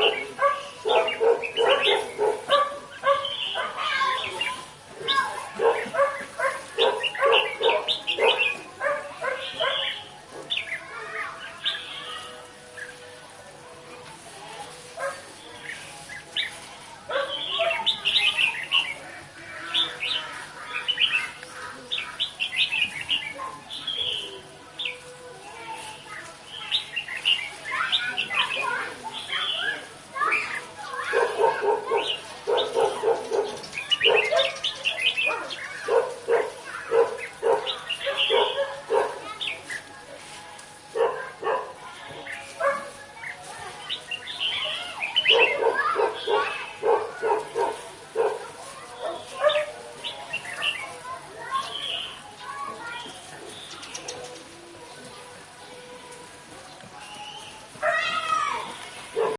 April